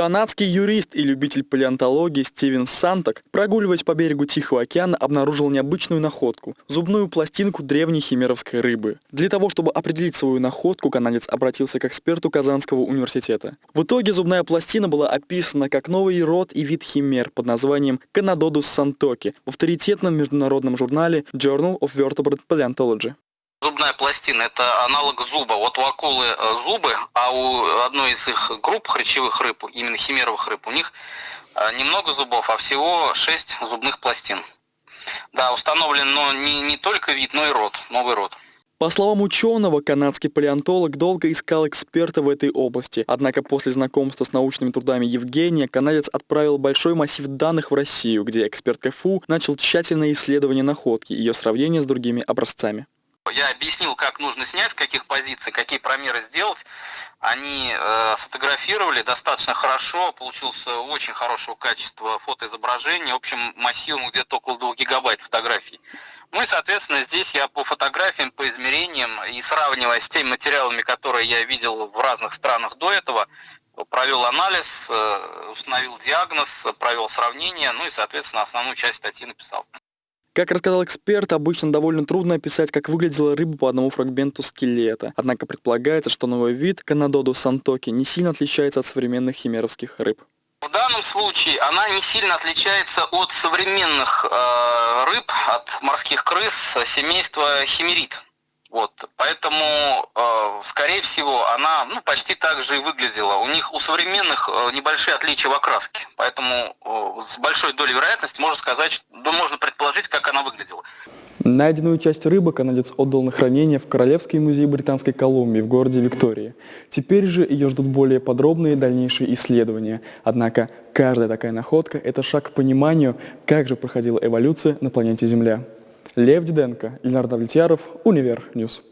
Канадский юрист и любитель палеонтологии Стивен Санток, прогуливаясь по берегу Тихого океана, обнаружил необычную находку – зубную пластинку древней химеровской рыбы. Для того, чтобы определить свою находку, канадец обратился к эксперту Казанского университета. В итоге зубная пластина была описана как новый род и вид химер под названием Канадодус сантоки в авторитетном международном журнале Journal of Vertebrate Paleontology. Зубная пластина – это аналог зуба. Вот у акулы э, зубы, а у одной из их групп хрящевых рыб, именно химеровых рыб, у них э, немного зубов, а всего 6 зубных пластин. Да, установлен но не, не только вид, но и род, новый род. По словам ученого, канадский палеонтолог долго искал эксперта в этой области. Однако после знакомства с научными трудами Евгения, канадец отправил большой массив данных в Россию, где эксперт КФУ начал тщательное исследование находки и ее сравнение с другими образцами. Я объяснил, как нужно снять, с каких позиций, какие промеры сделать. Они э, сфотографировали достаточно хорошо, получился очень хорошего качества фотоизображение, общем массивом где-то около 2 гигабайт фотографий. Ну и, соответственно, здесь я по фотографиям, по измерениям и сравнивая с теми материалами, которые я видел в разных странах до этого, провел анализ, э, установил диагноз, провел сравнение, ну и, соответственно, основную часть статьи написал. Как рассказал эксперт, обычно довольно трудно описать, как выглядела рыба по одному фрагменту скелета. Однако предполагается, что новый вид Канадоду сантоки не сильно отличается от современных химеровских рыб. В данном случае она не сильно отличается от современных э, рыб, от морских крыс семейства химерит. Вот, поэтому, э, скорее всего, она ну, почти так же и выглядела. У них у современных э, небольшие отличия в окраске, поэтому э, с большой долей вероятности можно сказать, что, да, можно предположить, как она выглядела. Найденную часть рыбы канадец отдал на хранение в Королевский музей Британской Колумбии в городе Виктории. Теперь же ее ждут более подробные дальнейшие исследования. Однако каждая такая находка – это шаг к пониманию, как же проходила эволюция на планете Земля. Лев Диденко, Ильнар Давлетьяров, Univer News.